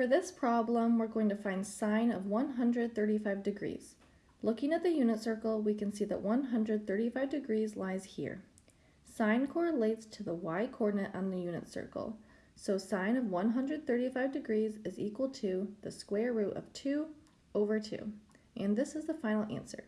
For this problem, we're going to find sine of 135 degrees. Looking at the unit circle, we can see that 135 degrees lies here. Sine correlates to the y-coordinate on the unit circle. So sine of 135 degrees is equal to the square root of 2 over 2. And this is the final answer.